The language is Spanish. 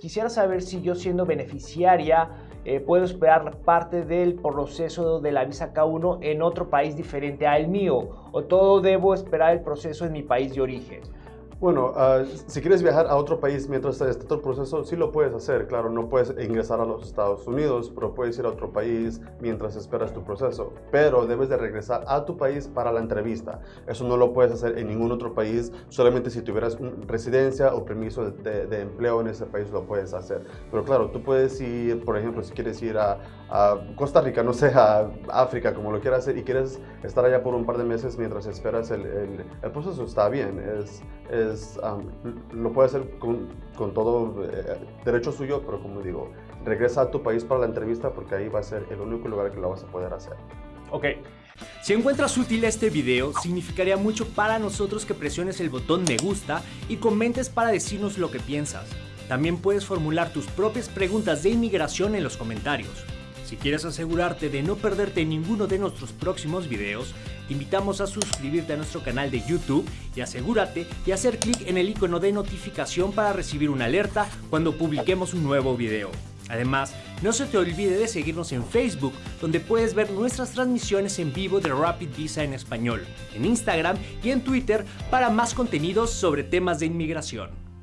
quisiera saber si yo siendo beneficiaria eh, puedo esperar parte del proceso de la visa K1 en otro país diferente al mío o todo debo esperar el proceso en mi país de origen. Bueno, uh, si quieres viajar a otro país mientras esté todo el proceso, sí lo puedes hacer. Claro, no puedes ingresar a los Estados Unidos, pero puedes ir a otro país mientras esperas tu proceso. Pero debes de regresar a tu país para la entrevista. Eso no lo puedes hacer en ningún otro país. Solamente si tuvieras residencia o permiso de, de, empleo en ese país lo puedes hacer. Pero claro, tú puedes ir, por ejemplo, si quieres ir a, a Costa Rica, no sé, a África, como lo quieras hacer, y quieres estar allá por un par de meses mientras esperas el, el, el proceso, está bien. es, es lo puede hacer con, con todo eh, derecho suyo, pero como digo, regresa a tu país para la entrevista porque ahí va a ser el único lugar que lo vas a poder hacer. Ok. Si encuentras útil este video, significaría mucho para nosotros que presiones el botón me gusta y comentes para decirnos lo que piensas. También puedes formular tus propias preguntas de inmigración en los comentarios. Si quieres asegurarte de no perderte ninguno de nuestros próximos videos, te invitamos a suscribirte a nuestro canal de YouTube y asegúrate de hacer clic en el icono de notificación para recibir una alerta cuando publiquemos un nuevo video. Además, no se te olvide de seguirnos en Facebook, donde puedes ver nuestras transmisiones en vivo de Rapid Visa en español, en Instagram y en Twitter para más contenidos sobre temas de inmigración.